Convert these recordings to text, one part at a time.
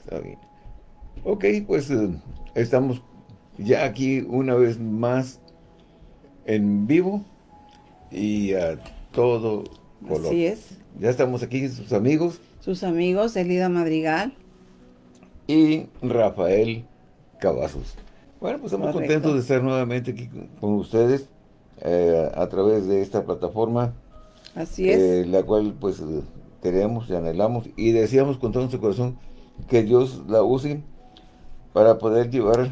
Está bien. Ok, pues eh, estamos ya aquí una vez más en vivo y a todo color. Así es. Ya estamos aquí, sus amigos. Sus amigos, Elida Madrigal. Y Rafael Cavazos. Bueno, pues estamos contentos de estar nuevamente aquí con ustedes eh, a través de esta plataforma. Así es. Eh, la cual pues queremos y anhelamos y deseamos con todo nuestro corazón que Dios la use para poder llevar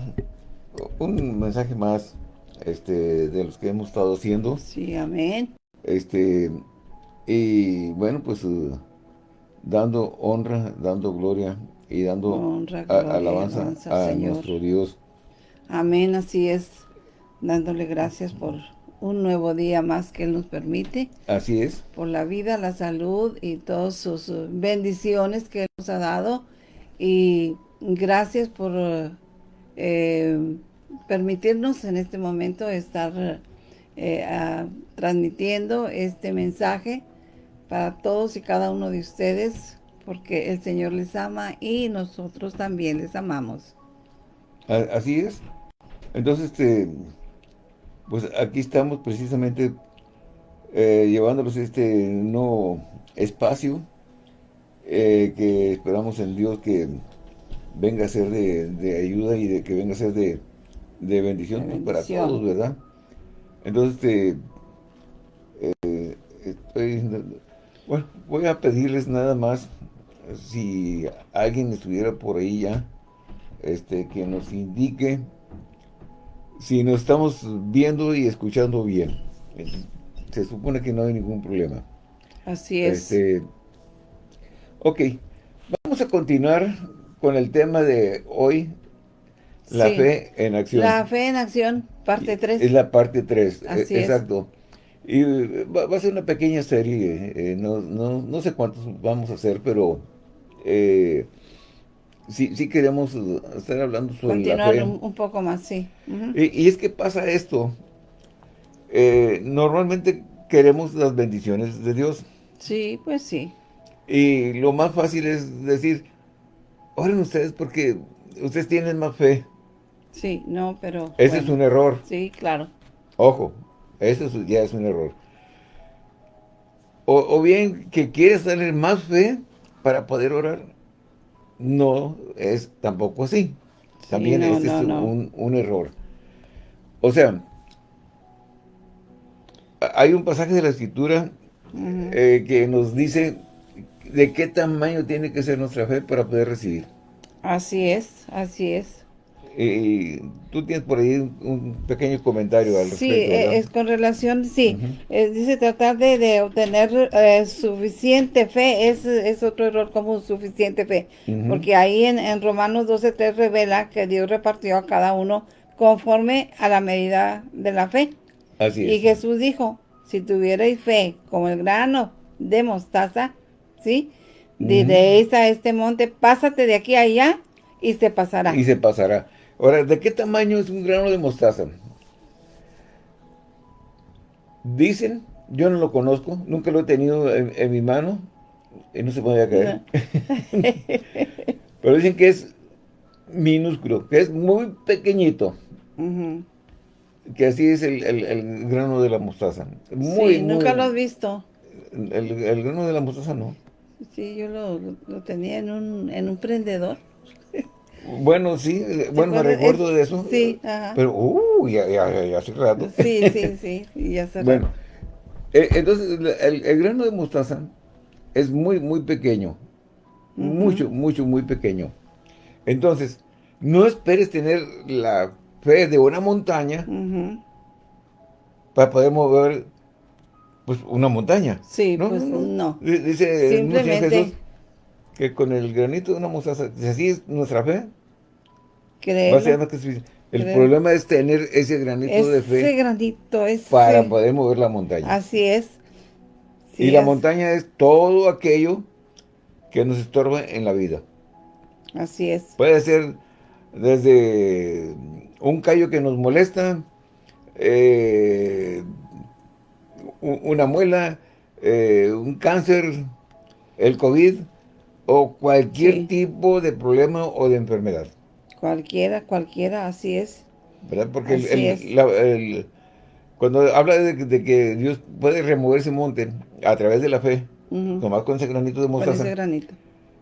un mensaje más este, de los que hemos estado haciendo. Sí, amén. Este, y bueno, pues uh, dando honra, dando gloria y dando alabanza, a nuestro Dios. Amén, así es. Dándole gracias por un nuevo día más que Él nos permite. Así es. Por la vida, la salud y todas sus uh, bendiciones que Él nos ha dado. Y gracias por eh, permitirnos en este momento estar eh, transmitiendo este mensaje para todos y cada uno de ustedes, porque el Señor les ama y nosotros también les amamos. Así es. Entonces, este, pues aquí estamos precisamente eh, llevándolos este nuevo espacio eh, que esperamos en Dios que venga a ser de, ayuda y de que venga a ser de, bendición, para todos, ¿verdad? Entonces, este, eh, bueno, voy a pedirles nada más, si alguien estuviera por ahí ya, este, que nos indique si nos estamos viendo y escuchando bien. Se supone que no hay ningún problema. Así es. Este, ok, vamos a continuar con el tema de hoy, la fe en acción. La fe en acción, parte 3. Es la parte 3, e, exacto. Y va, a ser una pequeña serie, eh, no, no, no, sé cuántos vamos a hacer, pero eh, sí, sí queremos estar hablando sobre la fe. Un, un poco más, sí. y, es que pasa esto, eh, normalmente queremos las bendiciones de Dios. Sí, pues sí. Y lo más fácil es decir, oren ustedes porque ustedes tienen más fe. Sí, no, pero... Ese es un error. Sí, claro. Ojo, eso ya es un error. O, bien que quieres tener más fe para poder orar. No es tampoco así. También ese es Un, error. O sea, hay un pasaje de la Escritura eh, que nos dice de qué tamaño tiene que ser nuestra fe para poder recibir. Así es, así es. Y tú tienes por ahí un pequeño comentario al respecto. Sí, es con relación, sí. dice tratar de, obtener eh, suficiente fe, es, es, otro error como suficiente fe. Porque ahí en, en Romanos 12.3 revela que Dios repartió a cada uno conforme a la medida de la fe. Así es. Y Jesús dijo, si tuvierais fe como el grano de mostaza, ¿sí? Diréis a este monte, pásate de aquí a allá y se pasará. Y se pasará. Ahora, ¿de qué tamaño es un grano de mostaza? Dicen, yo no lo conozco, nunca lo he tenido en, mi mano, y no se podía caer. Pero dicen que es minúsculo, que es muy pequeñito. Que así es el, grano de la mostaza. Muy, sí, nunca lo has visto. El, grano de la mostaza no. Sí, yo lo, tenía en un, en un prendedor. Bueno, sí, bueno, me recuerdo de eso. Sí, ajá. Pero, uh, ya, ya, ya hace rato. Sí, sí, sí, ya hace Bueno, eh, entonces, el, grano de mostaza es muy, muy pequeño. Mucho, mucho, muy pequeño. Entonces, no esperes tener la fe de una montaña para poder mover pues una montaña. Sí, pues no. Dice Simplemente... Jesús que con el granito de una mostaza, si así es nuestra fe, el problema es tener ese granito de fe. Ese granito, es Para poder mover la montaña. Así es. y la montaña es todo aquello que nos estorba en la vida. Así es. Puede ser desde un callo que nos molesta, eh, una muela, eh, un cáncer, el COVID, o cualquier Sí. tipo de problema o de enfermedad. Cualquiera, cualquiera, así es. ¿Verdad? Porque el- Así el- es. la- el- cuando habla de, que- de que Dios puede remover ese monte a través de la fe, Ujú. nomás con ese granito de Con mostaza, ese granito.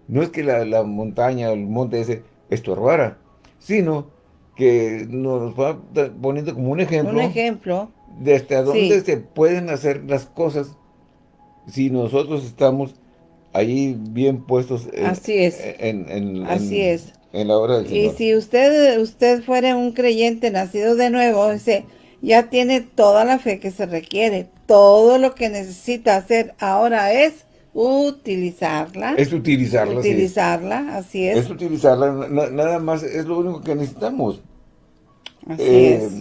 no es que la, la montaña, el monte ese, estorbara, sino que nos va poniendo como un ejemplo Un ejemplo, de hasta dónde Sí. se pueden hacer las cosas si nosotros estamos ahí bien puestos en, Así es. en, en- Así en- es. en la obra del Y Señor. si usted, usted fuera un creyente nacido de nuevo, ese, ya tiene toda la fe que se requiere. Todo lo que necesita hacer ahora es utilizarla. Es utilizarla, sí. utilizarla, así es. Es utilizarla, na- nada más es lo único que necesitamos. así Eh, es.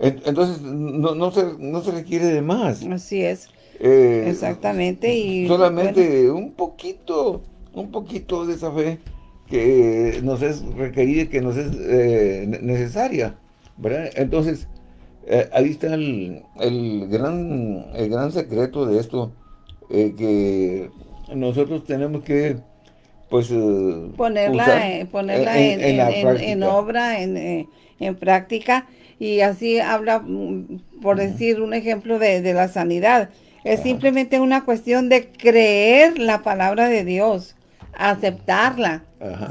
En- Entonces, no, no, se, no se requiere de más. Así es. Eh, Exactamente. Y solamente un poquito, un poquito de esa fe que nos es requerida, que nos es eh, ne- necesaria, ¿verdad? Entonces, eh, ahí está el, el gran, el gran secreto de esto, que nosotros tenemos que, pues, eh, ponerla, usar eh, ponerla en, en- en- en obra, en, eh, en práctica, y así habla, mm, por decir un ejemplo de, de la sanidad. Es simplemente una cuestión de creer la palabra de Dios, aceptarla.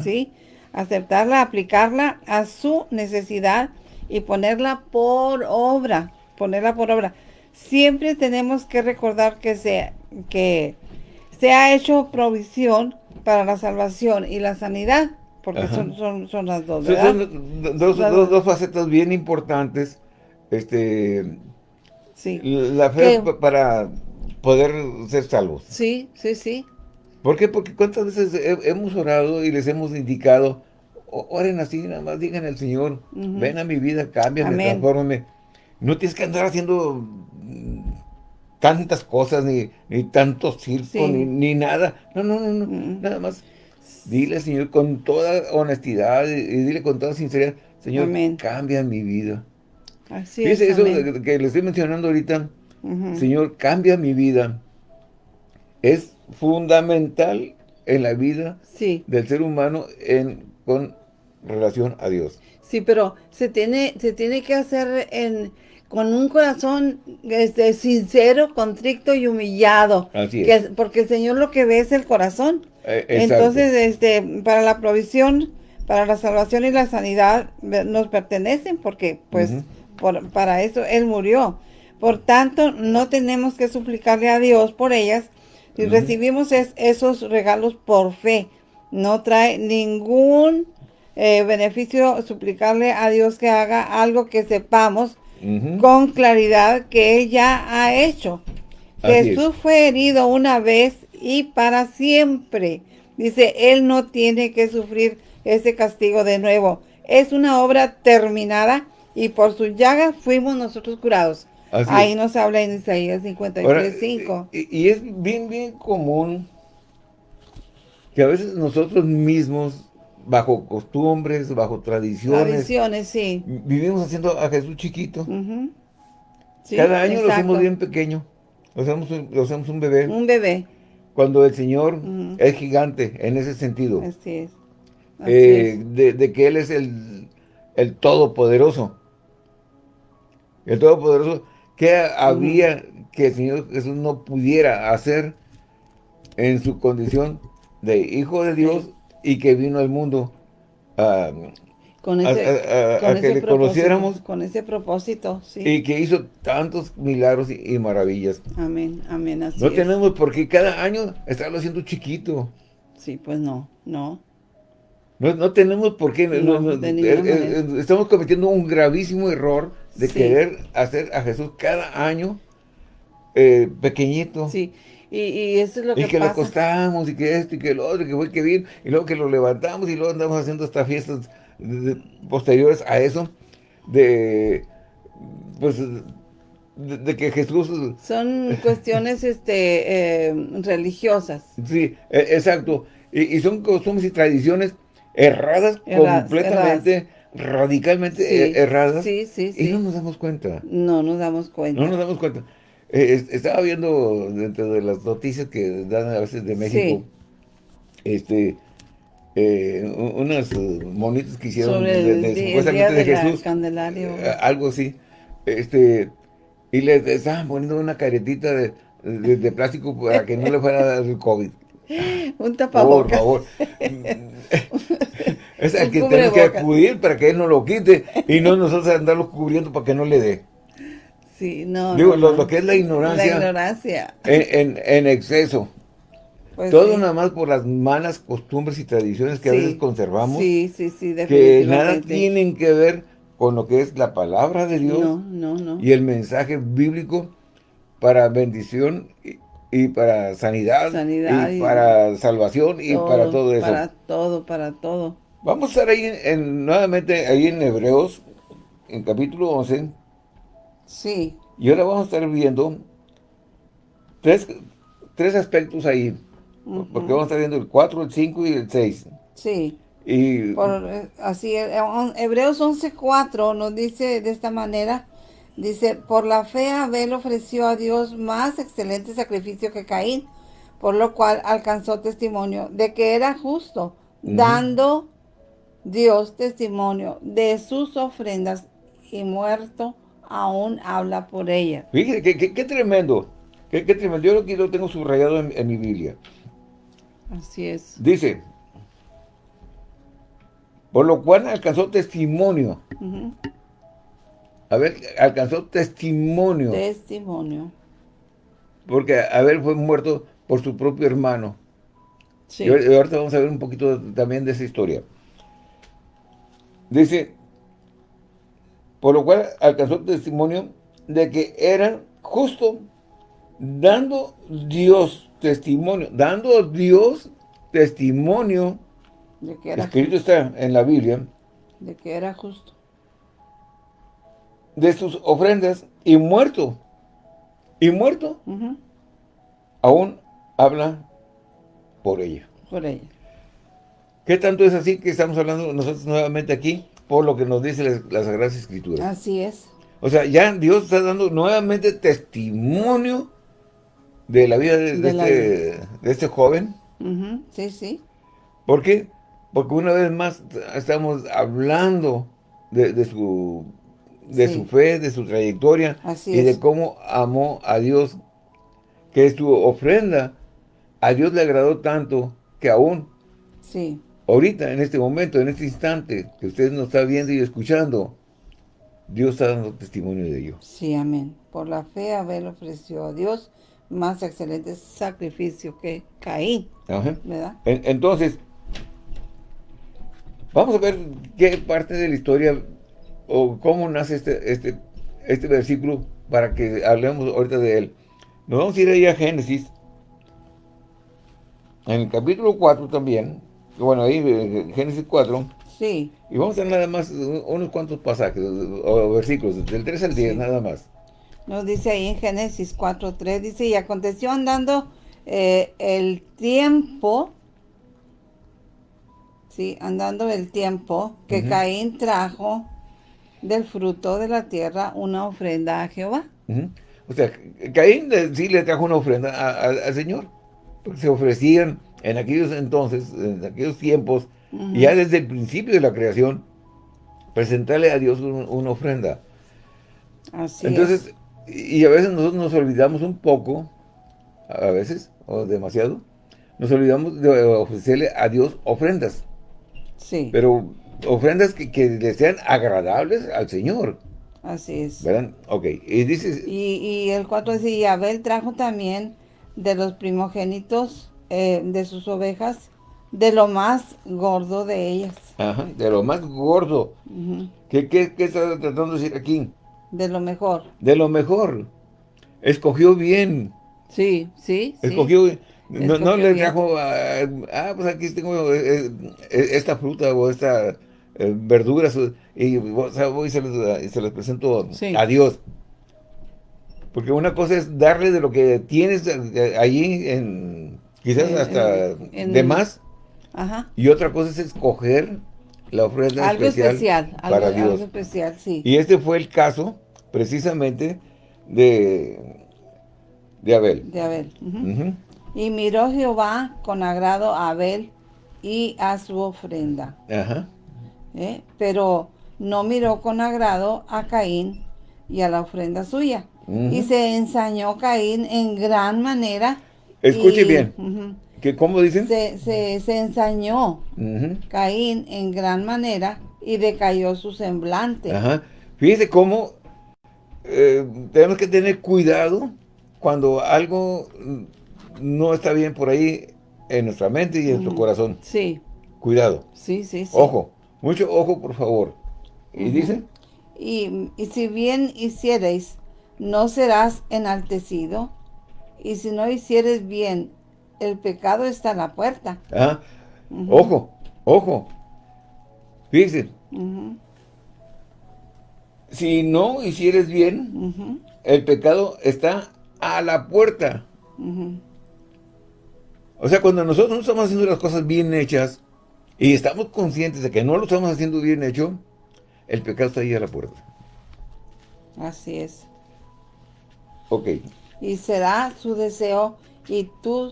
¿sí? Aceptarla, aplicarla a su necesidad y ponerla por obra, ponerla por obra. Siempre tenemos que recordar que se, que se ha hecho provisión para la salvación y la sanidad, porque son, son, son las dos, ¿verdad? son do- dos, Las dos- dos. facetas bien importantes. Este, Sí, la fe para poder ser salvos. sí, sí, sí. ¿Por qué? Porque cuántas veces he- hemos orado y les hemos indicado, "O- oren así, nada más digan al Señor, ven a mi vida, cámbiame, transfórmame. No tienes que andar haciendo tantas cosas, ni, ni tantos circos, Sí. ni, ni nada. No, no, no, no, Mm. nada más. Dile Señor con toda honestidad y, y dile con toda sinceridad, Señor, Amén. cambia mi vida. Así Fíjese es. eso amén. que, le estoy mencionando ahorita. Señor, cambia mi vida. Es fundamental en la vida Sí, del ser humano en, con relación a Dios. sí, pero se tiene, se tiene que hacer en, con un corazón este, sincero, contrito y humillado. Así es. Que es- porque el Señor lo que ve es el corazón. Eh. Entonces, este, para la provisión, para la salvación y la sanidad nos pertenecen porque, pues, por- para eso Él murió. Por tanto, no tenemos que suplicarle a Dios por ellas Ujú. recibimos es- esos regalos por fe. No trae ningún eh, beneficio suplicarle a Dios que haga algo que sepamos Con claridad que Él ya ha hecho. Así Jesús fue herido una vez y para siempre. Dice, Él no tiene que sufrir ese castigo de nuevo. Es una obra terminada y por sus llagas fuimos nosotros curados. Así Ahí es. nos habla en Isaías Ahora, 53.5. y, y es bien, bien común que a veces nosotros mismos, bajo costumbres, bajo tradiciones, Tradiciones, sí. vivimos haciendo a Jesús chiquito. Sí, Cada año lo hacemos bien pequeño. Lo hacemos, un- lo hacemos un bebé. Un bebé. Cuando el Señor es gigante en ese sentido. Así es. Así eh, es. de, de que Él es el, el Todopoderoso. El Todopoderoso. ¿Qué había que el Señor Jesús no pudiera hacer en su condición de Hijo de Dios y que vino al mundo a, Con a- ese, a- a- con a que ese le conociéramos Con ese propósito, sí. y que hizo tantos milagros y, y maravillas? Amén, amén, así No es. tenemos por qué cada año estarlo haciendo chiquito. Sí, pues no, no. No, no tenemos por qué. no- No, eh, estamos cometiendo un gravísimo error de Sí. querer hacer a Jesús cada año eh, pequeñito. Sí, y, y eso es lo Y que, que lo acostamos, y que esto, y que lo otro, y que fue que bien, y luego que lo levantamos, y luego andamos haciendo estas fiestas de- de- posteriores a eso, de, pues, de, de que Jesús, Son cuestiones este, eh, religiosas. sí, e- exacto, y, y son costumbres y tradiciones erradas, Erradas, completamente, radicalmente Sí, eh, erradas, sí, sí, y sí. no nos damos cuenta. No nos damos cuenta. No nos damos cuenta. Eh, es- estaba viendo dentro de las noticias que dan a veces de México, este, eh, unas monitas que hicieron Sobre el, de, supuestamente de Jesús, eh, algo así, este, y le estaban poniendo una caretita de, plástico para que no le fuera a dar el COVID. Un Por tapabocas. favor. es al que tenemos que acudir para que él no lo quite y no nosotros andarlo cubriendo para que no le dé. Sí, no. Digo, no, lo, lo que es la ignorancia La ignorancia. en, en- en exceso. Pues Todo sí. nada más por las malas costumbres y tradiciones que a Sí. veces conservamos, Sí, sí, sí, que definitivamente. nada tienen que ver con lo que es la palabra de Dios No, no, no. y el mensaje bíblico para bendición y, y para sanidad, Sanidad y, y- para salvación y para todo eso. Para todo, para todo. Vamos a estar ahí en- en- nuevamente ahí en Hebreos, en capítulo 11, Sí, y ahora vamos a estar viendo tres, tres aspectos ahí, porque vamos a estar viendo el 4, el 5 y el 6. sí. Y Por, eh, así, eh, Hebreos 11.4 nos dice de esta manera, dice, por la fe Abel ofreció a Dios más excelente sacrificio que Caín, por lo cual alcanzó testimonio de que era justo, dando Dios testimonio de sus ofrendas y muerto aún habla por ella. qué, tremendo, qué, tremendo. Yo aquí lo tengo subrayado en, en mi Biblia. Así es. Dice, por lo cual alcanzó testimonio. A ver, alcanzó testimonio. Testimonio. Porque Abel fue muerto por su propio hermano. Sí. Y ahorita vamos a ver un poquito también de esa historia. Dice, por lo cual alcanzó testimonio de que era justo, dando Dios testimonio, dando Dios testimonio, De que era, escrito está en la Biblia, de que era justo. de sus ofrendas, y muerto, y muerto, aún habla por ella. Por ella. ¿Qué tanto es así que estamos hablando nosotros nuevamente aquí? Por lo que nos dice las, las Sagradas Escrituras. Así es. O sea, ya Dios está dando nuevamente testimonio de la vida de, de De la este, de este joven. Ujú, Sí, sí. ¿Por qué? Porque una vez más estamos hablando de, de su, de Sí. su fe, de su trayectoria Así y es. de cómo amó a Dios. Que su ofrenda a Dios le agradó tanto que aún Sí. Ahorita, en este momento, en este instante que usted nos está viendo y escuchando, Dios está dando testimonio de ello. Sí, amén. Por la fe Abel ofreció a Dios más excelente sacrificio que Caín, Ajá. ¿verdad? En- Entonces, vamos a ver qué parte de la historia o cómo nace este, este, este versículo para que hablemos ahorita de él. Nos vamos a ir ahí a Génesis, en el capítulo 4 también, bueno, ahí eh, Génesis 4, Sí, y vamos a nada más un- unos cuantos pasajes o versículos, del 3 al 10 Sí. nada más. nos dice ahí en Génesis 4.3, dice, y aconteció andando eh, el tiempo, sí, andando el tiempo, que. Caín trajo del fruto de la tierra una ofrenda a Jehová. O sea, Caín eh, sí le trajo una ofrenda a- a- al Señor, porque se ofrecían en aquellos entonces, en aquellos tiempos, ya desde el principio de la creación, presentarle a Dios un- una ofrenda. Así Entonces, y y a veces nosotros nos olvidamos un poco, a veces, o demasiado, nos olvidamos de ofrecerle a Dios ofrendas. Sí, pero ofrendas que, que le sean agradables al Señor, así es. ¿verdad? Ok, y dices, Y, y el 4 dice, y Abel trajo también de los primogénitos eh, de sus ovejas, de lo más gordo de ellas, Ajá, de lo más gordo. Ujú, ¿Qué, qué, qué está tratando de decir aquí? de lo mejor. De lo mejor. Escogió bien. Sí, sí, sí. Escogió. No, no Escogió le trajo. ah, ah, pues aquí tengo eh, eh, esta fruta o esta eh, verdura. Y o sea, voy y se les, y se les presento Sí. a Dios. Porque una cosa es darle de lo que tienes allí, en, quizás hasta en- de más. Ajá. Y otra cosa es escoger la ofrenda Algo especial, algo, para Dios. algo especial, sí. Y este fue el caso, precisamente, de, de Abel. De Abel. Y miró Jehová con agrado a Abel y a su ofrenda. Ajá. ¿eh? Pero no miró con agrado a Caín y a la ofrenda suya. Y se ensañó Caín en gran manera. Escuche y- bien. ¿Qué, ¿Cómo dicen? se, se, se ensañó. Caín en gran manera y decayó su semblante. Ajá. Fíjese cómo eh, tenemos que tener cuidado cuando algo no está bien por ahí en nuestra mente y en nuestro corazón. Sí, Cuidado. sí, sí, sí. Ojo. Mucho ojo, por favor. ¿Y dice? Y, y si bien hiciereis, no serás enaltecido. Y si no hicieres bien, el pecado está a la puerta. Ajá. Ojo, ojo. Fíjese, Ujú, si no hicieres bien, el pecado está a la puerta. O sea, cuando nosotros no estamos haciendo las cosas bien hechas y estamos conscientes de que no lo estamos haciendo bien hecho, el pecado está ahí a la puerta. Así es. Ok. Y será su deseo y tú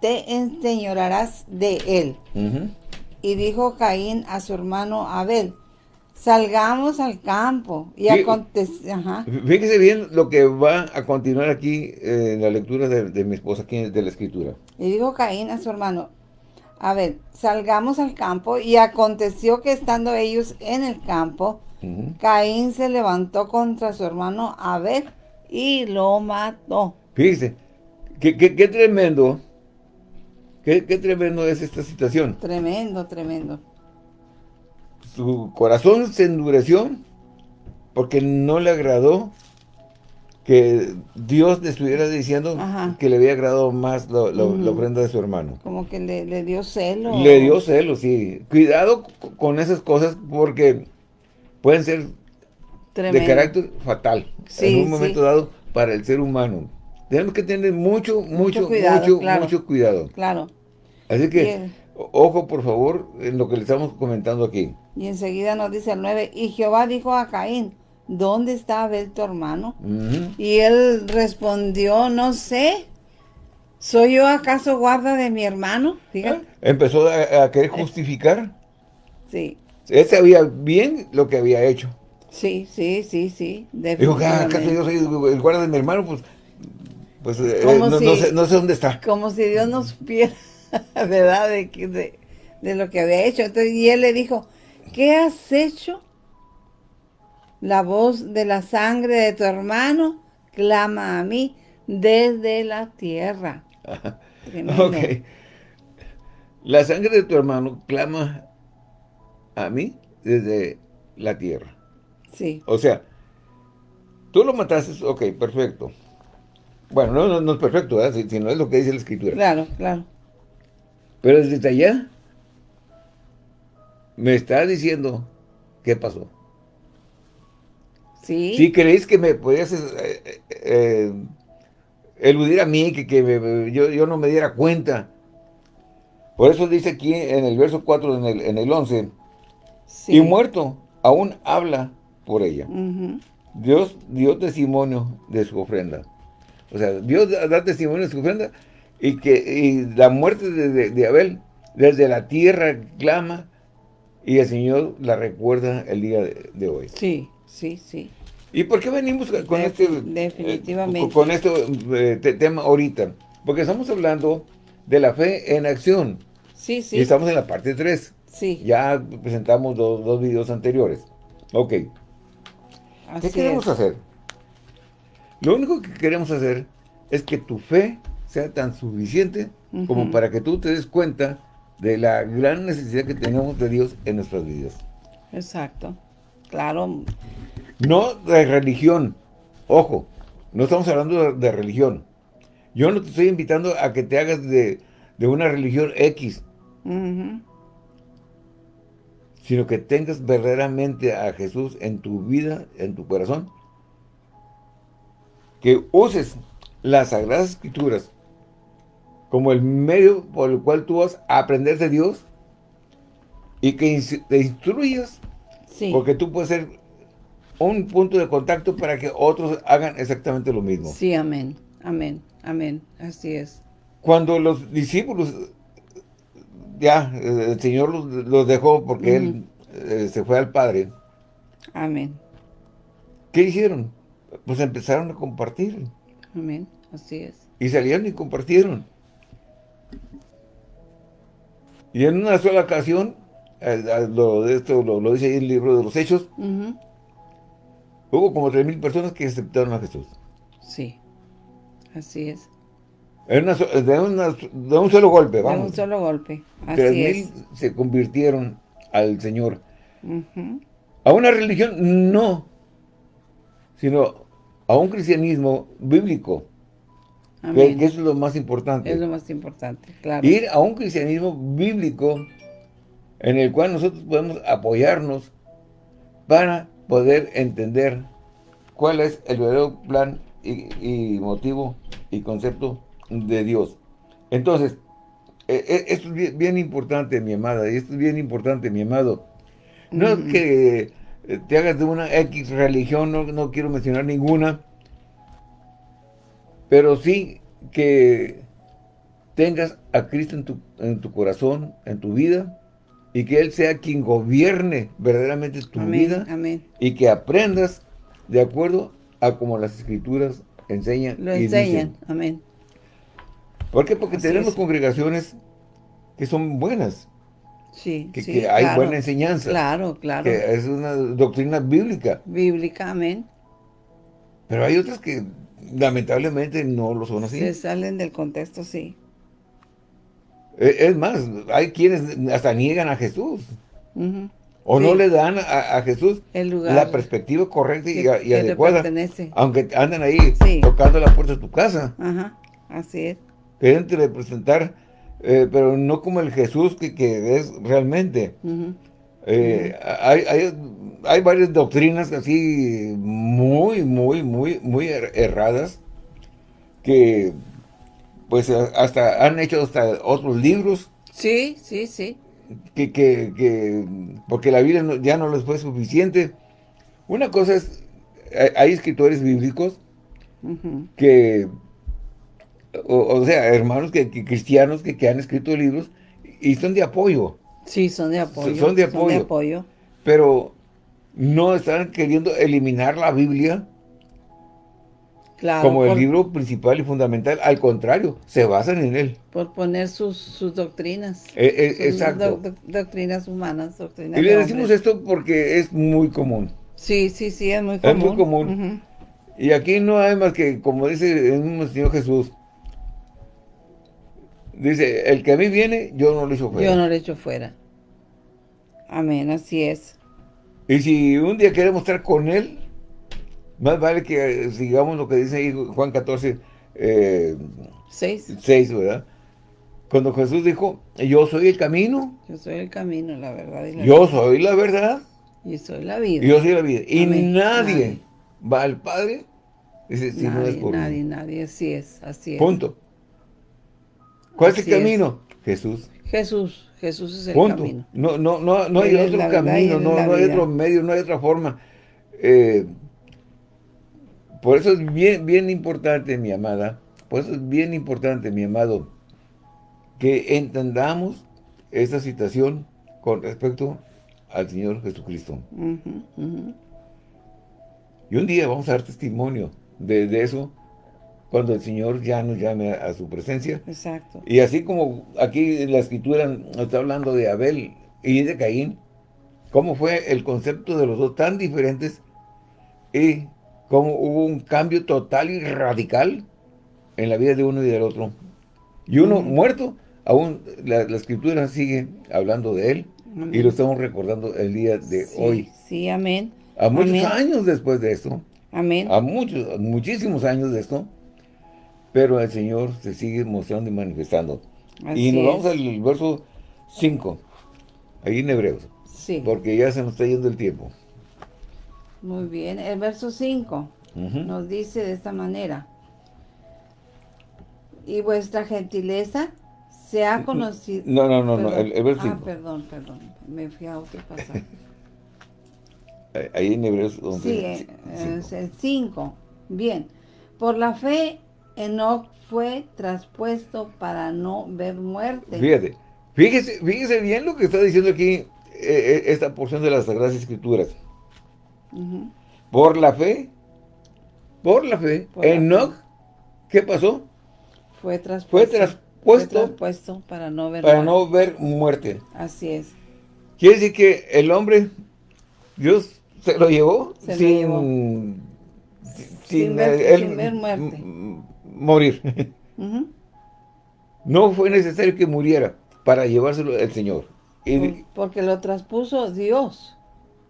te enseñorarás de él. Y dijo Caín a su hermano Abel, salgamos al campo. Y Sí. aconteció, ajá, Fíjese bien lo que va a continuar aquí eh, en la lectura de, de mi esposa aquí de la escritura. y dijo Caín a su hermano, Abel, salgamos al campo. Y aconteció que estando ellos en el campo. Caín se levantó contra su hermano Abel y lo mató. Fíjese, qué, qué- qué tremendo, qué, qué tremendo es esta situación. Tremendo, tremendo. Su corazón se endureció porque no le agradó que Dios le estuviera diciendo Ajá. que le había agradado más lo- lo- la Ujú. ofrenda de su hermano. Como que le, le dio celo. Le dio celos, sí. Cuidado con esas cosas porque pueden ser Tremendo. de carácter fatal Sí, en un sí. momento dado para el ser humano. Tenemos que tener mucho, mucho, mucho, cuidado, mucho, claro. cuidado. Claro. Así que, ojo por favor en lo que le estamos comentando aquí. Y enseguida nos dice el 9, y Jehová dijo a Caín, ¿dónde está Abel tu hermano? Y él respondió, no sé, ¿soy yo acaso guarda de mi hermano? Fíjate. Empezó a, a querer justificar. Sí, Él sabía bien lo que había hecho. Sí, sí, sí, sí, Dijo, "Ah, ¿acaso definitivamente. yo soy el guarda de mi hermano? Pues, pues eh, no, si- no sé, no sé dónde está. Como si Dios no supiera, ¿verdad? De, de, de lo que había hecho. Entonces, y él le dijo, ¿qué has hecho? La voz de la sangre de tu hermano clama a mí desde la tierra. Tremendo. Ok. La sangre de tu hermano clama a mí desde la tierra. Sí, O sea, tú lo mataste, ok, perfecto. Bueno, no, no, no es perfecto, ¿verdad? Si, si no es lo que dice la escritura. claro, claro. Pero desde allá me está diciendo qué pasó. Sí, Si creéis que me podías eh, eh, eh, eludir a mí, que, que me- yo, yo no me diera cuenta. Por eso dice aquí en el verso 4, en el, en el 11, sí. y muerto aún habla por ella. Dios dio testimonio de su ofrenda. O sea, Dios da, testimonio de su ofrenda y que y la muerte de, de- de Abel desde la tierra clama y el Señor la recuerda el día de, de hoy. Sí, sí, sí. ¿Y por qué venimos con Def- este definitivamente. eh, con este eh, te- tema ahorita? Porque estamos hablando de la fe en acción Sí, y sí, estamos en la parte 3. sí. Ya presentamos dos, dos videos anteriores. Ok. ¿Qué queremos es. hacer? Lo único que queremos hacer es que tu fe sea tan suficiente como para que tú te des cuenta de la gran necesidad que tenemos de Dios en nuestras vidas. Exacto. Claro, No de religión. Ojo, no estamos hablando de, de religión. Yo no te estoy invitando a que te hagas de, de una religión X, ujú, sino que tengas verdaderamente a Jesús en tu vida, en tu corazón. Que uses las Sagradas Escrituras como el medio por el cual tú vas a aprender de Dios y que te instruyas, sí. porque tú puedes ser un punto de contacto para que otros hagan exactamente lo mismo. Sí, amén, amén, amén. Así es. Cuando los discípulos ya, el Señor los, dejó porque Él eh, se fue al Padre. Amén. ¿Qué hicieron? Pues empezaron a compartir. Amén, así es. Y salieron y compartieron. Y en una sola ocasión, lo, esto lo, dice ahí el libro de los Hechos, hubo como tres mil personas que aceptaron a Jesús. Sí, así es. De, un solo golpe, vamos. De un solo golpe, así tres mil se convirtieron al Señor. A una religión, no, sino a un cristianismo bíblico. Que, eso es lo más importante. Es lo más importante, claro. Ir a un cristianismo bíblico en el cual nosotros podemos apoyarnos para poder entender cuál es el verdadero plan y, motivo y concepto de Dios. Entonces, e, e, esto es bien, importante, mi amada, y esto es bien importante, mi amado. No es que te hagas de una X religión, no, no quiero mencionar ninguna, pero sí que tengas a Cristo en tu, en tu corazón, en tu vida, y que Él sea quien gobierne verdaderamente tu vida, y que aprendas de acuerdo a como las Escrituras enseñan. Lo enseñan, amén. ¿Por qué? Porque tenemos congregaciones que son buenas. Sí, que, hay buena enseñanza. Claro, claro. Que es una doctrina bíblica. Bíblica, amén. Pero hay otras que lamentablemente no lo son así. Se salen del contexto, sí. E, es más, hay quienes hasta niegan a Jesús. O no le dan a, Jesús la perspectiva correcta y, adecuada. Aunque andan ahí tocando la puerta de tu casa. Ajá, así es. Quieren representar, eh, pero no como el Jesús que, que es realmente. Eh, hay, hay, varias doctrinas así muy, muy, muy, muy er, erradas que pues hasta han hecho hasta otros libros. Sí, sí, sí. Que, que, porque la Biblia ya no les fue suficiente. Una cosa es, hay, escritores bíblicos que, o, sea, hermanos que, cristianos que, que han escrito libros y son de apoyo. Sí, son de apoyo. Son de apoyo. Pero no están queriendo eliminar la Biblia como el libro principal y fundamental. Al contrario, se basan en él. Por poner sus, doctrinas. Eh, eh, exacto. doctrinas humanas, doctrinas Y le decimos esto porque es muy común. Sí, sí, sí, es muy común. Es muy común. Y aquí no hay más que, como dice el mismo Señor Jesús, Dice, el que a mí viene, yo no lo echo fuera. Yo no lo echo fuera. Amén, así es. Y si un día queremos estar con Él, más vale que sigamos lo que dice ahí Juan 14, eh, 6. 6, ¿verdad? Cuando Jesús dijo, yo soy el camino. Yo soy el camino, la verdad. Y la yo soy la verdad. Y soy la vida. Y yo soy la vida. Y nadie, va al Padre, dice, si nadie, no es por Nadie, nadie, así es, así es. Punto. ¿Cuál es el camino? Jesús. Jesús, Jesús es el camino. No, no, no, no hay otro camino, no, no hay otro medio, no hay otra forma. Eh, por eso es bien, bien importante, mi amada, por eso es bien importante, mi amado, que entendamos esta situación con respecto al Señor Jesucristo. Y un día vamos a dar testimonio de, de eso cuando el Señor ya nos llame a, su presencia. Exacto. Y así como aquí la escritura está hablando de Abel y de Caín, cómo fue el concepto de los dos tan diferentes y cómo hubo un cambio total y radical en la vida de uno y del otro. Y uno muerto, aún la, escritura sigue hablando de él y lo estamos recordando el día de hoy. Sí, amén. A muchos años después de esto. Amén. A muchos, muchísimos años de esto pero el Señor se sigue mostrando y manifestando. y nos vamos al verso 5, ahí en Hebreos. Sí. Porque ya se nos está yendo el tiempo. Muy bien, el verso 5 nos dice de esta manera. Y vuestra gentileza se ha conocido... No, no, no, no el, verso 5. Ah, perdón, perdón, me fui a otro pasaje. ahí en Hebreos Sí, eh, el 5. Bien. Por la fe Enoch fue traspuesto para no ver muerte. Fíjate, Fíjese, fíjese bien lo que está diciendo aquí eh, eh, esta porción de las Sagradas Escrituras. Por la fe, por la fe, Enoch, ¿qué pasó? Fue traspuesto. Fue traspuesto. Fue para no ver Para no ver muerte. Así es. Quiere decir que el hombre, Dios se lo llevó sin, sin, ver, muerte. Morir. No fue necesario que muriera para llevárselo el Señor. Porque lo traspuso Dios.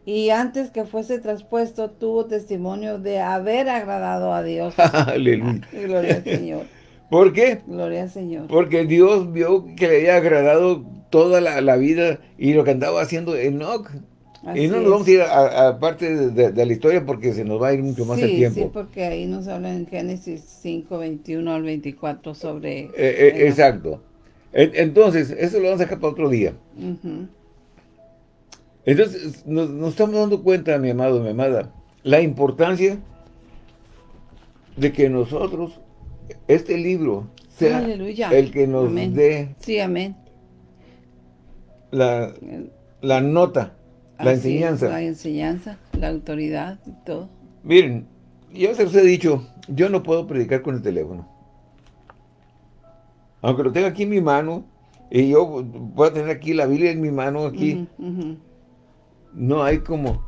Y antes que fuese traspuesto, tuvo testimonio de haber agradado a Dios. Aleluya. Gloria al Señor. ¿Por qué? Gloria al Señor. Porque Dios vio que le había agradado toda la, vida y lo que andaba haciendo Enoch. Y no nos vamos a ir a, parte de, la historia porque se nos va a ir mucho más el tiempo. Sí, porque ahí nos habla en Génesis 5, 21 al 24 sobre... Eh, eh, exacto. Entonces, eso lo vamos a dejar para otro día. Entonces, nos, estamos dando cuenta, mi amado, mi amada, la importancia de que nosotros, este libro, sea el que nos dé sí, amén. La, la nota, la enseñanza. la enseñanza, la autoridad y todo. Miren, yo se los he dicho, yo no puedo predicar con el teléfono aunque lo tenga aquí en mi mano, y yo pueda tener aquí la Biblia en mi mano, aquí, no hay como...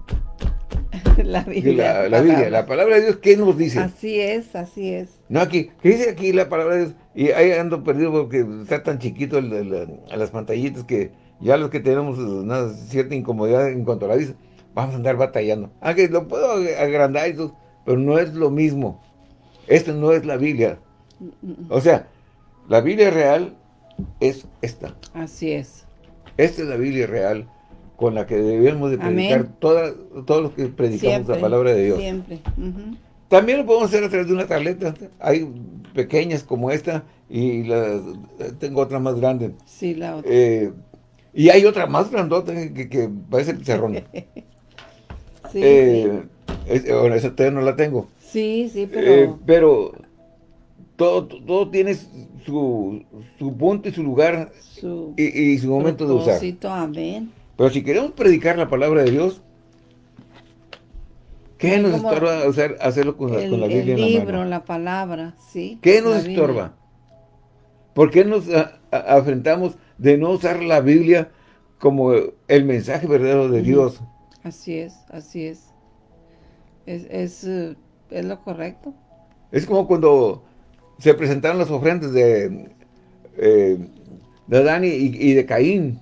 la Biblia. La, Biblia, la palabra de Dios, ¿qué nos dice? Así es, así es. No, aquí, ¿qué dice aquí la palabra de Dios? Y ahí ando perdido porque está tan chiquito a las pantallitas que ya los que tenemos una cierta incomodidad en cuanto a la vista, vamos a andar batallando. Aunque ah, lo puedo agrandar todo, pero no es lo mismo. Esto no es la Biblia. O sea, la Biblia real es esta. Así es. Esta es la Biblia real con la que debemos de predicar todos los que predicamos la palabra de Dios. Siempre. También lo podemos hacer a través de una tableta. Hay pequeñas como esta y tengo otra más grande. Sí, la otra. Eh, y hay otra más grandota que, que parece pizarrón. sí, eh, esa todavía no la tengo. Sí, sí, pero... Eh, pero todo, todo tiene su, punto y su lugar y, su momento de usar. Amén. Pero si queremos predicar la palabra de Dios, ¿qué nos estorba hacer, hacerlo con, la, Biblia el libro, la palabra, sí. ¿Qué nos estorba? ¿Por qué nos afrentamos de no usar la Biblia como el mensaje verdadero de Dios? Así es, así es. Es, es, eh, es lo correcto. Es como cuando se presentaron las ofrendas de, eh, de Adán y, de Caín.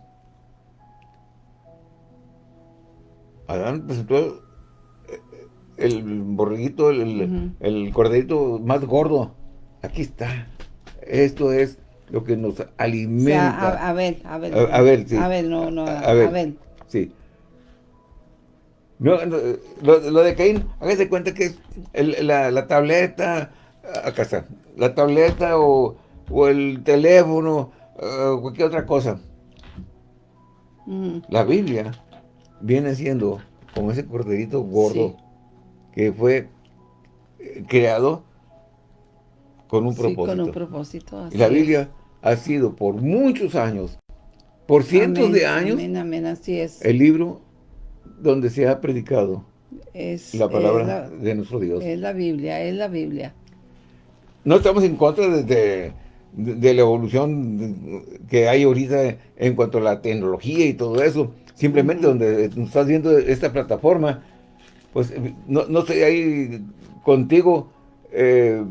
Adán presentó eh, el borreguito, el, el corderito más gordo. Aquí está. Esto es lo que nos alimenta. a, ver, a ver. A, ver, sí. A ver, no, no, a, ver, Sí. No, lo, de Caín, hágase cuenta que es la, la tableta, acá está, la tableta o, el teléfono o cualquier otra cosa. La Biblia viene siendo como ese corderito gordo que fue eh, creado con un propósito. con un propósito. y la Biblia ha sido por muchos años, por cientos de años, así es. el libro donde se ha predicado es, la palabra de nuestro Dios. Es la Biblia, es la Biblia no estamos en contra de, la evolución que hay ahorita en cuanto a la tecnología y todo eso. Simplemente donde estás viendo esta plataforma, pues no, no estoy ahí contigo eh,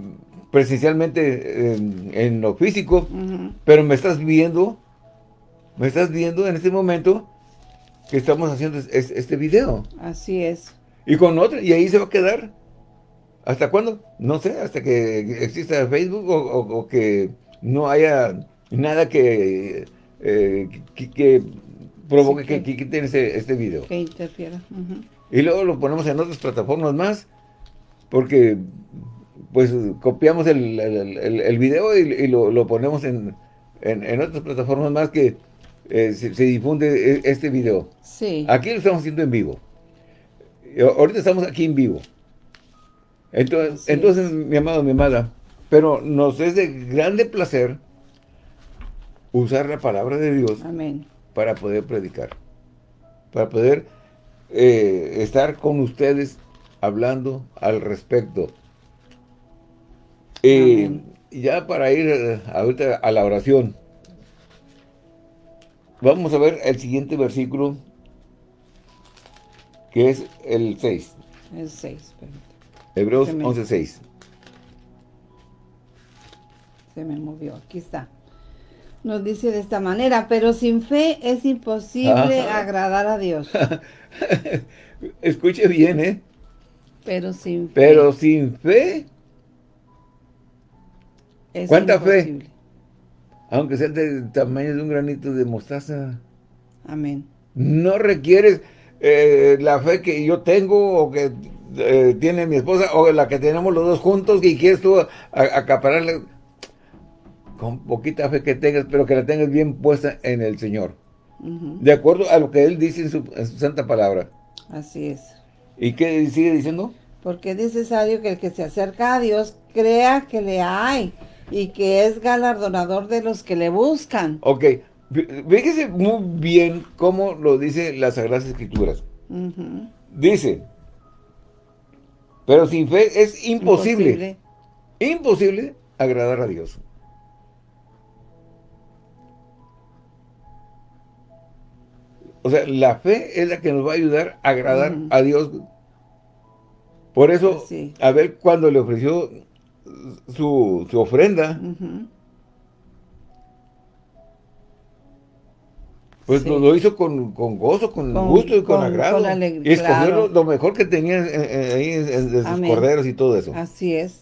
presencialmente en, lo físico, pero me estás viendo, me estás viendo en este momento que estamos haciendo este video. Así es. Y con otra, y ahí se va a quedar. ¿Hasta cuándo? No sé, hasta que exista Facebook o, que no haya nada que, eh, que, provoque que, quiten este video. Que interfiera. Y luego lo ponemos en otras plataformas más, porque pues copiamos el, el, video y, lo, ponemos en, otras plataformas más que eh, se, se, difunde e, este video. Sí. Aquí lo estamos haciendo en vivo. Ahorita estamos aquí en vivo. Entonces, entonces, mi amado, mi amada, pero nos es de grande placer usar la palabra de Dios Amén. para poder predicar. Para poder eh, estar con ustedes hablando al respecto. Y Amén. ya para ir eh, ahorita a la oración, vamos a ver el siguiente versículo, que es el 6. El 6, permítame. Hebreos Se me- 11.6. Se me movió. Aquí está. Nos dice de esta manera, pero sin fe es imposible Ajá. agradar a Dios. Escuche bien, ¿eh? Pero sin fe Pero sin fe, es ¿cuánta fe? aunque sea del tamaño de un granito de mostaza, Amén. no requieres eh, la fe que yo tengo o que eh, tiene mi esposa o la que tenemos los dos juntos y quieres tú a- acapararle con poquita fe que tengas, pero que la tengas bien puesta en el Señor. De acuerdo a lo que Él dice en su, en su santa palabra. Así es. ¿Y qué sigue diciendo? Porque es necesario que el que se acerca a Dios crea que le hay y que es galardonador de los que le buscan. Ok, fí- fíjese muy bien cómo lo dice las Sagradas Escrituras. Dice, pero sin fe es imposible, Imposible. imposible agradar a Dios. O sea, la fe es la que nos va a ayudar a agradar a Dios. Por eso, Así. Abel cuando le ofreció su, su ofrenda, pues Sí. lo, hizo con, con gozo, con, Con- gusto y con, con- agrado. y escogió claro. lo, mejor que tenía ahí de sus corderos y todo eso. Así es.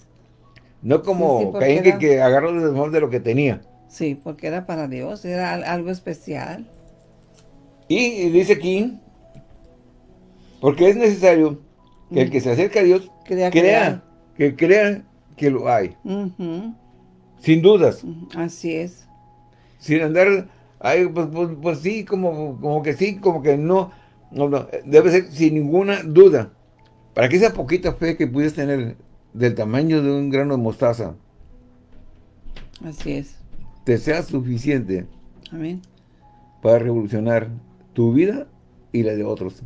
No como Sí, sí, porque Caín que, era- que agarró lo mejor de lo que tenía. Sí, porque era para Dios, era al- algo especial. Y, y dice aquí, porque es necesario que el que se acerca a Dios crea, que crea que lo hay, sin dudas, Así es. sin andar, ay, pues, pues, pues sí, como, como que sí, como que no, no, no, debe ser sin ninguna duda, para que esa poquita fe que puedes tener del tamaño de un grano de mostaza, Así es. te sea suficiente Amén. para revolucionar tu vida y la de otros,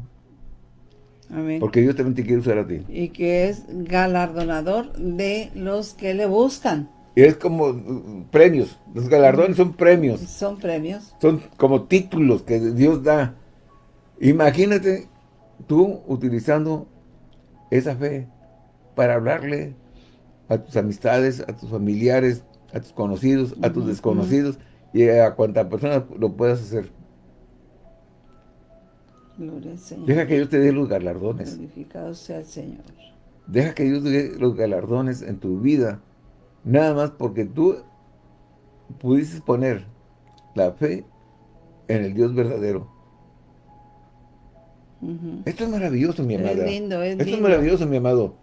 Amén. porque Dios también te quiere usar a ti. Y que es galardonador de los que le buscan. Y es como uh, premios. Los galardones son premios. Son premios. Son como títulos que Dios da. Imagínate tú utilizando esa fe para hablarle a tus amistades, a tus familiares, a tus conocidos, a tus desconocidos y a cuanta persona lo puedas hacer. Gloria al Señor. Deja que Dios te dé los galardones. Glorificado sea el Señor. Deja que Dios te dé los galardones en tu vida. Nada más porque tú pudiste poner la fe en el Dios verdadero. Esto es maravilloso, mi Es amada. lindo, es Esto es maravilloso, mi amado.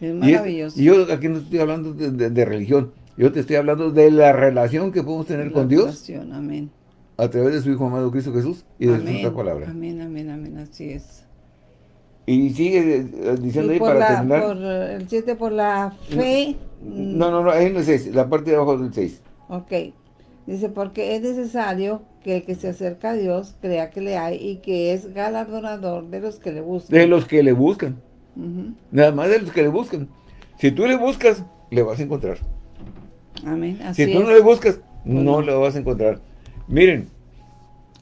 Es Y es- maravilloso. Y, yo aquí no estoy hablando de, de- de religión. Yo te estoy hablando de la relación que podemos tener La con Dios Amén. A través de su Hijo amado Cristo Jesús y de su santa palabra. Amén, amén, amén. Así es. Y sigue eh, diciendo Y ahí por para la, terminar. por el 7 por la fe. mm, No, no, no, ahí en el 6, la parte de abajo del 6. Ok. Dice, porque es necesario que el que se acerca a Dios crea que le hay y que es galardonador de los que le buscan. De los que le buscan. Nada más de los que le buscan. Si tú le buscas, le vas a encontrar. Amén. Así Si tú es. no le buscas, no no. le vas a encontrar. Miren,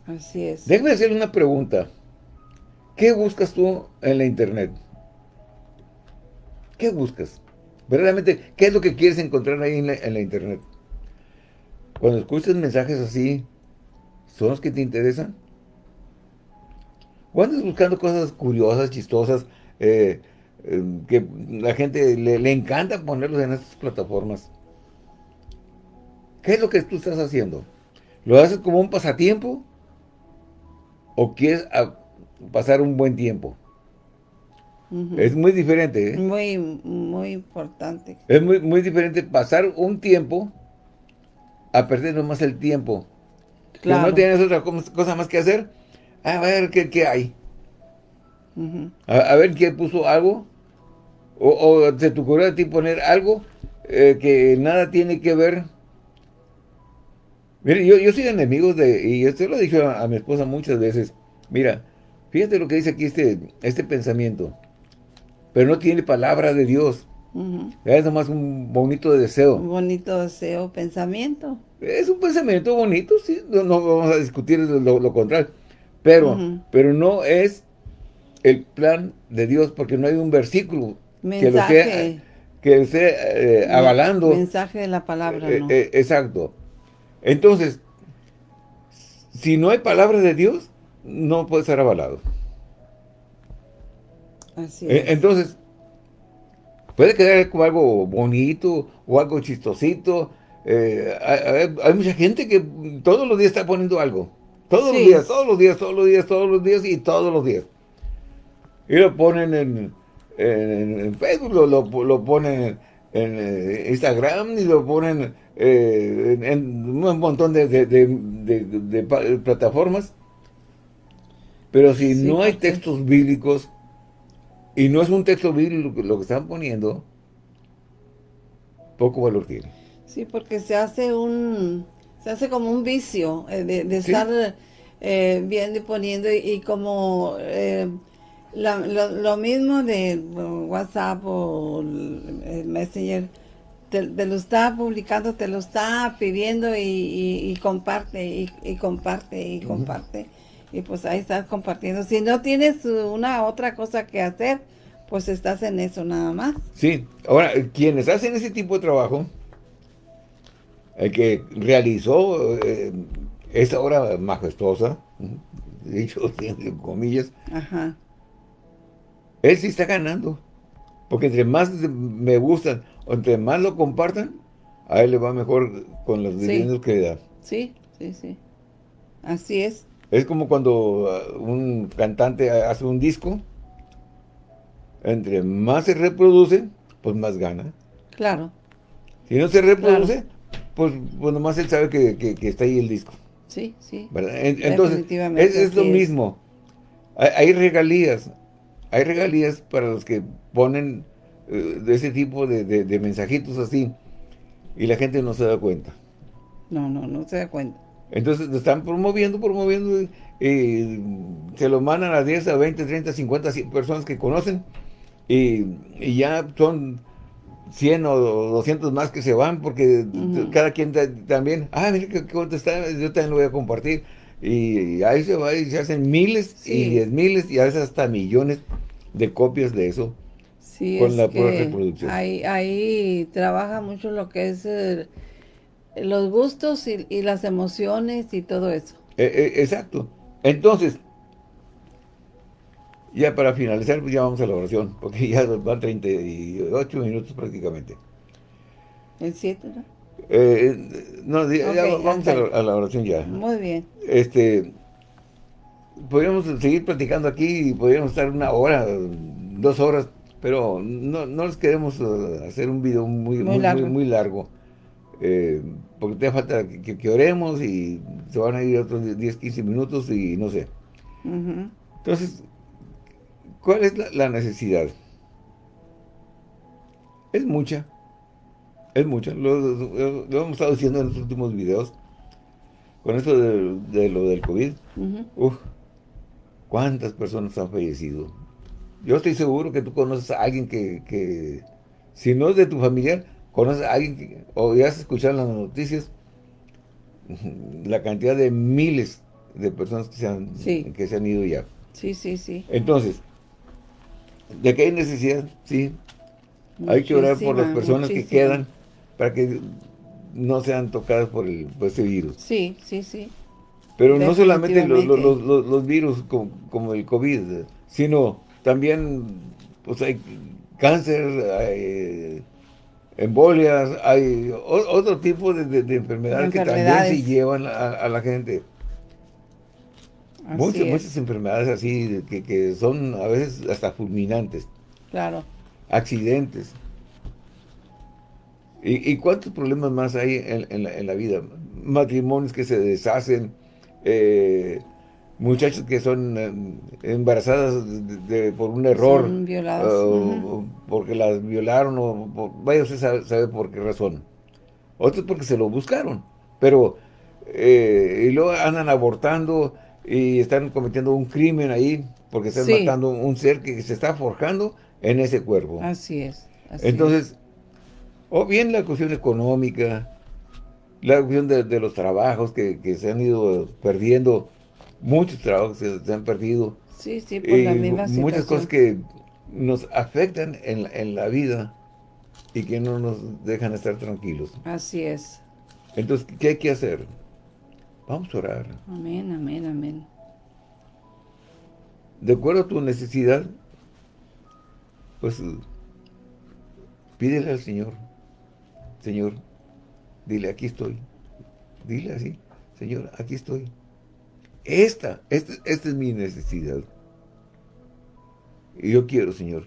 Así es. déjame hacer una pregunta. ¿Qué buscas tú en la internet? ¿Qué buscas? Verdaderamente, ¿qué es lo que quieres encontrar ahí en la, en la internet? Cuando escuchas mensajes así, ¿son los que te interesan? ¿O andas buscando cosas curiosas, chistosas, eh, eh, que la gente le, le encanta ponerlos en estas plataformas? ¿Qué es lo que tú estás haciendo? ¿Lo haces como un pasatiempo? ¿O quieres ah, pasar un buen tiempo? Es muy diferente, ¿eh? Muy, muy importante. Es muy, muy diferente pasar un tiempo a perder nomás el tiempo. Que Claro. no tienes otra co- cosa más que hacer. A ver qué, qué hay. A ver quién puso algo. O, o se te ocurrió a ti poner algo eh, que nada tiene que ver Mire, yo, yo soy enemigo de, y esto lo he dicho a, mi esposa muchas veces, mira, fíjate lo que dice aquí este, este pensamiento, pero no tiene palabra de Dios. Es nomás un bonito deseo. Un bonito deseo, pensamiento. Es un pensamiento bonito, sí, no, vamos a discutir lo, contrario, pero, pero no es el plan de Dios, porque no hay un versículo que lo esté, que esté eh, avalando. Mensaje de la palabra, eh, eh, exacto. Entonces, si no hay palabra de Dios, no puede ser avalado. Así es. Entonces, puede quedar como algo bonito o algo chistosito. hay, mucha gente que todos los días está poniendo algo. Todos los días, todos los días, todos los días, todos los días y todos los días. Y lo ponen en, en, Facebook, lo, lo, ponen en, eh, Instagram y lo ponen eh, en, un montón de, plataformas. Pero si no hay textos bíblicos, y no es un texto bíblico lo que están poniendo, poco valor tiene. Sí, porque se hace un, se hace como un vicio eh, de, estar viendo y poniendo y, como lo, mismo de WhatsApp o el Messenger, te, lo está publicando, te lo está pidiendo y, comparte, y, comparte, y comparte. Y pues ahí estás compartiendo. Si no tienes una otra cosa que hacer, pues estás en eso nada más. Sí, ahora, quienes hacen ese tipo de trabajo, el que realizó eh, esta obra majestuosa, dicho entre comillas, Ajá él sí está ganando. Porque entre más me gustan, entre más lo compartan, a él le va mejor con los dividendos que da. Sí, sí, sí. Así es. Es como cuando uh, un cantante hace un disco, entre más se reproduce, pues más gana. Claro. Si no se reproduce, pues, pues nomás él sabe que, está ahí el disco. Sí, sí. Entonces, es, es lo mismo. hay regalías, hay regalías para los que ponen de ese tipo de, mensajitos así y la gente no se da cuenta. No, no, no se da cuenta. Entonces están promoviendo, promoviendo y se lo mandan a 10, a 20, 30, 50 personas que conocen y, ya son 100 o 200 más que se van porque cada quien también, ah, mira qué está, yo también lo voy a compartir. Y ahí se va y se hacen miles y diez miles y a veces hasta millones de copias de eso con la pura reproducción. Ahí, ahí trabaja mucho lo que es eh, los gustos y, las emociones y todo eso. E, e, exacto. Entonces, ya para finalizar, pues ya vamos a la oración, porque ya van 38 minutos prácticamente. ¿En 7, no? Eh, no, ya, vamos a la, oración ya. Muy bien. Este, podríamos seguir platicando aquí y podríamos estar una hora, dos horas, pero no, no les queremos uh, hacer un video muy, muy, muy largo. Eh, porque te falta que, oremos y se van a ir otros 10, 15 minutos y no sé. Entonces, ¿cuál es la, necesidad? Es mucha. Es mucha. Lo, hemos estado diciendo en los últimos videos. Con esto de, lo del COVID. ¿Cuántas personas han fallecido? Yo estoy seguro que tú conoces a alguien que, si no es de tu familiar, conoces a alguien que, o ya has escuchado en las noticias la cantidad de miles de personas que se han, que se han ido ya. Sí, sí, sí. Entonces, ¿de qué hay necesidad? Sí. hay que orar por las personas que quedan para que no sean tocadas por, el, por ese virus. Sí, sí, sí. Pero no solamente los, virus como, el COVID, sino también pues hay cáncer, hay embolias, hay otro tipo de, enfermedades, que también se llevan a, la gente. muchas, muchas enfermedades así que, son a veces hasta fulminantes. Claro. Accidentes. ¿Y, cuántos problemas más hay en, la, en la vida? Matrimonios que se deshacen, eh, muchachos que son eh, embarazadas por un error, porque las violaron, o vaya usted sabe, sabe, por qué razón. Otros porque se lo buscaron, pero eh, y luego andan abortando y están cometiendo un crimen ahí porque están matando un ser que se está forjando en ese cuerpo. Así es. Entonces, o bien la cuestión económica, la cuestión de, los trabajos que, se han ido perdiendo, muchos trabajos que se han perdido. Sí, sí, por la misma situación. Muchas cosas que nos afectan en, en la vida y que no nos dejan estar tranquilos. Así es. Entonces, ¿qué hay que hacer? Vamos a orar. Amén, amén, amén. De acuerdo a tu necesidad, pues pídele al Señor. Señor, dile, aquí estoy. Dile así, Señor, aquí estoy. Esta, esta, esta es mi necesidad. Y yo quiero, Señor,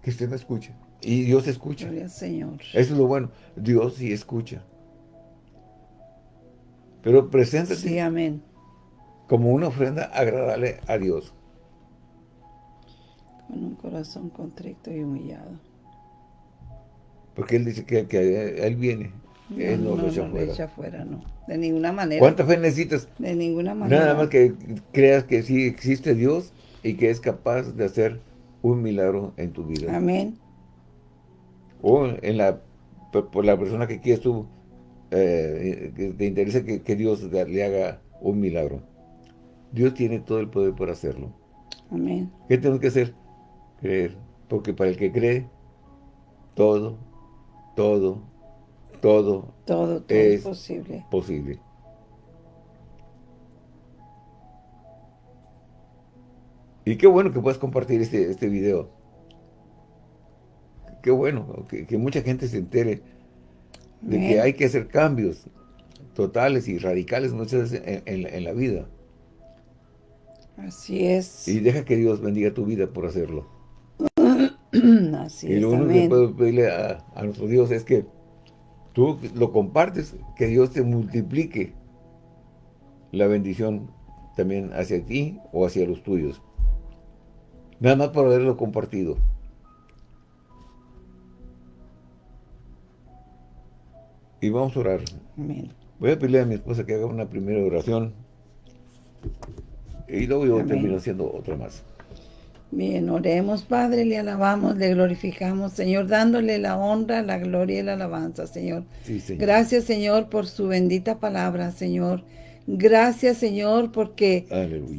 que usted me escuche. Y Dios escucha. Señor. Eso es lo bueno. Dios sí escucha. Pero preséntate. Sí, amén. Como una ofrenda agradable a Dios. Con un corazón contrito y humillado. Porque Él dice que, que Él viene. No, él no, lo echa, fuera. no. De ninguna manera. ¿Cuánta fe necesitas? De ninguna manera. Nada más que creas que sí existe Dios y que es capaz de hacer un milagro en tu vida. Amén. O en la, por la persona que quieres tú, eh, que te interesa que, Dios le haga un milagro. Dios tiene todo el poder para hacerlo. Amén. ¿Qué tenemos que hacer? Creer. Porque para el que cree, todo, todo, todo, todo, todo es posible. posible. Y qué bueno que puedas compartir este, este video. Qué bueno que, mucha gente se entere de que hay que hacer cambios totales y radicales muchas veces en, la vida. Así es. Y deja que Dios bendiga tu vida por hacerlo. Así y lo único que puedo pedirle a, a, nuestro Dios es que tú lo compartes, que Dios te multiplique la bendición también hacia ti o hacia los tuyos. Nada más por haberlo compartido. Y vamos a orar. Voy a pedirle a mi esposa que haga una primera oración. Y luego yo termino haciendo otra más. Bien, oremos, Padre, le alabamos, le glorificamos, Señor, dándole la honra, la gloria y la alabanza, Señor. Gracias, Señor, por su bendita palabra, Señor. Gracias, Señor, porque,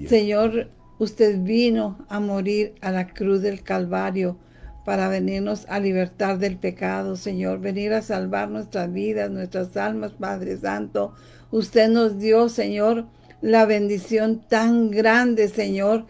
Señor, Usted vino a morir a la cruz del Calvario para venirnos a libertar del pecado, Señor. Venir a salvar nuestras vidas, nuestras almas, Padre Santo. Usted nos dio, Señor, la bendición tan grande, Señor,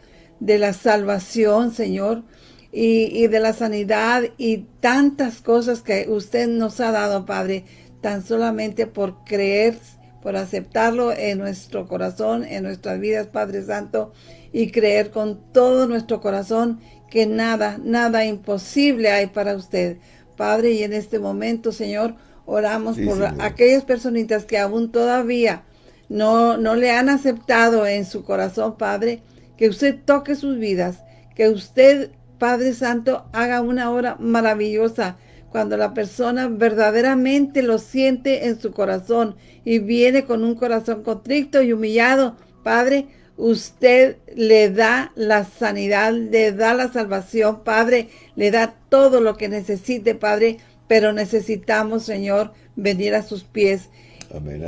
de la salvación, Señor, y, y, de la sanidad y tantas cosas que usted nos ha dado, Padre, tan solamente por creer, por aceptarlo en nuestro corazón, en nuestras vidas, Padre Santo, y creer con todo nuestro corazón que nada, nada imposible hay para usted. Padre, y en este momento, Señor, oramos por aquellas personitas que aún todavía no, no le han aceptado en su corazón, Padre, que usted toque sus vidas, que usted, Padre Santo, haga una obra maravillosa cuando la persona verdaderamente lo siente en su corazón y viene con un corazón contrito y humillado, Padre, usted le da la sanidad, le da la salvación, Padre, le da todo lo que necesite, Padre, pero necesitamos, Señor, venir a sus pies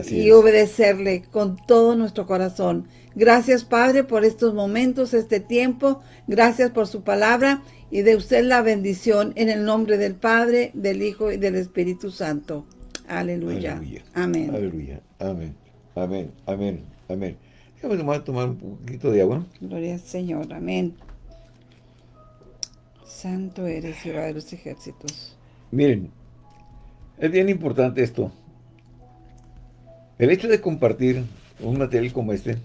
y obedecerle con todo nuestro corazón. Gracias, Padre, por estos momentos, este tiempo. Gracias por su palabra y de usted la bendición en el nombre del Padre, del Hijo y del Espíritu Santo. Aleluya. Aleluya. Amén. Aleluya. Amén. Amén. Amén. Amén. Vamos a tomar un poquito de agua. Gloria al Señor, amén. Santo eres, Jehová de los ejércitos. Miren, es bien importante esto. El hecho de compartir un material como este,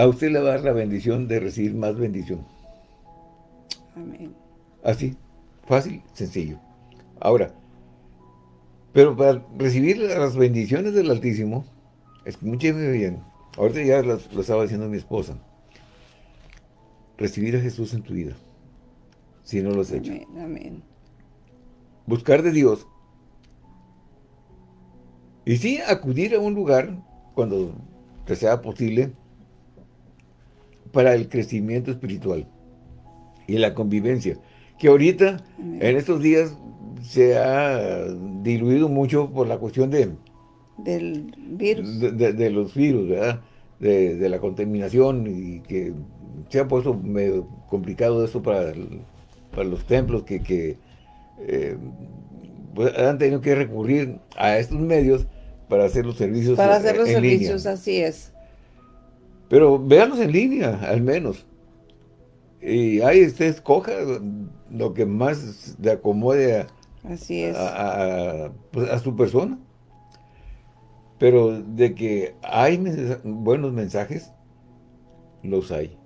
a usted le va a dar la bendición de recibir más bendición. Amén. Así, fácil, sencillo. Ahora, pero para recibir las bendiciones del Altísimo, Escúcheme bien. Ahorita ya lo, estaba diciendo mi esposa. Recibir a Jesús en tu vida. Si no lo has hecho. Amén, amén. Buscar de Dios. Y sí, acudir a un lugar cuando te sea posible para el crecimiento espiritual y la convivencia. Que ahorita, en estos días, se ha diluido mucho por la cuestión de... Del virus. De, los virus, ¿verdad? De, la contaminación y que se ha puesto medio complicado eso para, para los templos que, eh, pues, han tenido que recurrir a estos medios para hacer los servicios Para hacer los servicios, así es. Pero véanlos en línea, al menos. Y ahí usted escoja lo que más le acomode a, Así es. Pues, a, su persona. Pero de que hay buenos mensajes, los hay.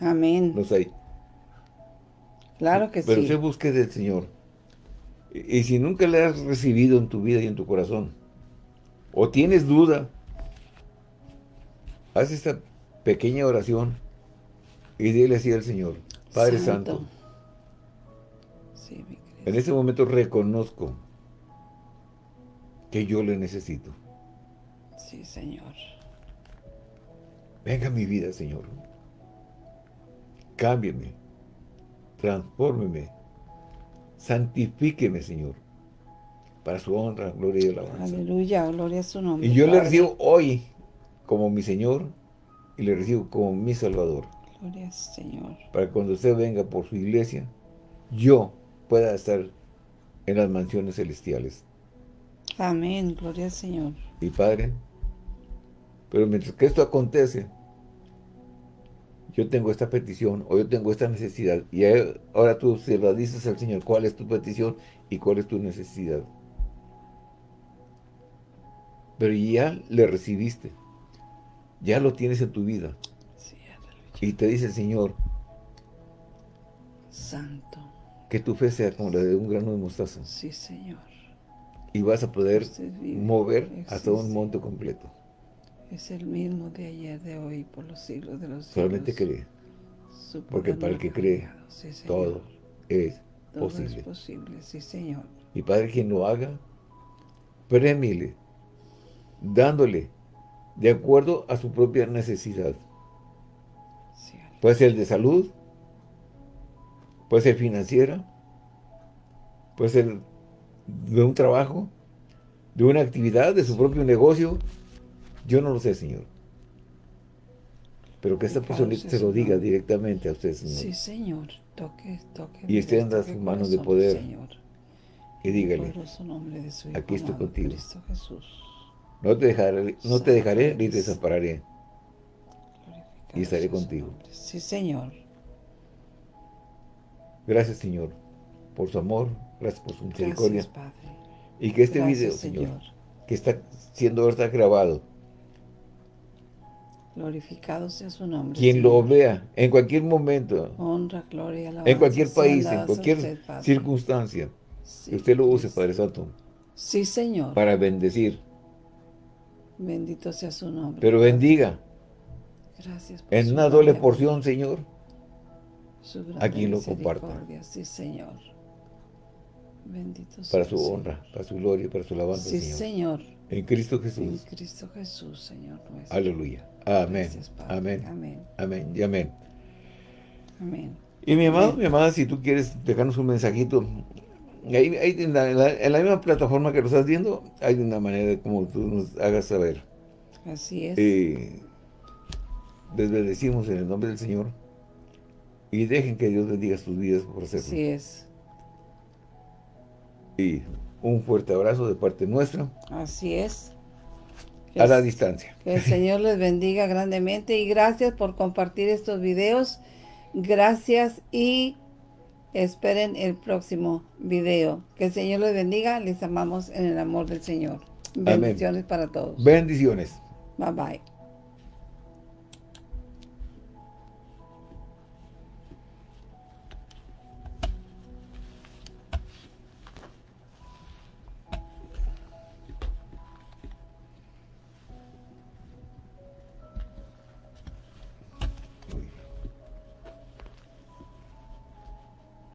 Amén. Los hay. Claro que sí. Pero usted busque del Señor. Y, si nunca le has recibido en tu vida y en tu corazón, o tienes duda, haz esta pequeña oración y dile así al Señor, Padre Santo, en este momento reconozco que yo le necesito. Sí, Señor. Venga a mi vida, Señor. Cámbiame. Transfórmeme. Santifíqueme, Señor. Para su honra, gloria y alabanza. Aleluya, gloria a su nombre. Y yo le recibo hoy como mi Señor y le recibo como mi Salvador. Gloria Señor. Para que cuando usted venga por su iglesia, yo pueda estar en las mansiones celestiales. Amén, gloria al Señor. Y Padre, pero mientras que esto acontece, yo tengo esta petición o yo tengo esta necesidad y ahora tú se la dices al Señor cuál es tu petición y cuál es tu necesidad. Pero ya le recibiste, ya lo tienes en tu vida. y te dice el Señor, Santo, que tu fe sea como la de un grano de mostaza. Sí, Señor. Y vas a poder mover hasta un monte completo. Es el mismo de ayer, de hoy, por los siglos de los siglos. Solamente cree. Porque para el que cree, todo es todo posible. es posible, sí, Señor. Y Padre, quien lo haga, premile, dándole de acuerdo a su propia necesidad. puede ser de salud, puede ser financiera, puede ser de un trabajo, de una actividad, de su propio negocio. Yo no lo sé, Señor. Pero que esta persona se lo diga directamente a usted, Señor. Sí, Señor. Toque, toque. Y extienda sus manos de poder. Señor. Y dígale, aquí estoy contigo. No te dejaré, no te dejaré ni te desampararé. Y estaré contigo. Sí, Señor. Gracias, Señor, por su amor, gracias por su misericordia. Y que este video, Señor, que está siendo ahorita grabado, glorificado sea su nombre. Quien lo vea, en cualquier momento, honra, gloria, en cualquier país, en cualquier circunstancia, que usted lo use, Padre Santo. Sí, Señor. Para bendecir. Bendito sea su nombre. Pero bendiga. Gracias. en una doble porción, Señor a quien lo comparta. Sí, Señor. Bendito Para su honra, para su gloria, para su alabanza, sí, Señor. En Cristo Jesús. En Cristo Jesús, Señor nuestro. Aleluya. Amén. amén. Amén. Amén. Y amén. Amén. Y mi amado, mi amada, si tú quieres dejarnos un mensajito, ahí, en, la, misma plataforma que lo estás viendo, hay una manera de como tú nos hagas saber. Así es. Eh, les bendecimos en el nombre del Señor y dejen que Dios bendiga sus vidas por hacerlo. Así es. Y un fuerte abrazo de parte nuestra. Así es. a la distancia. Que el Señor les bendiga grandemente y gracias por compartir estos videos. Gracias y esperen el próximo video. Que el Señor les bendiga. Les amamos en el amor del Señor. Bendiciones para todos. Bendiciones. Bye bye.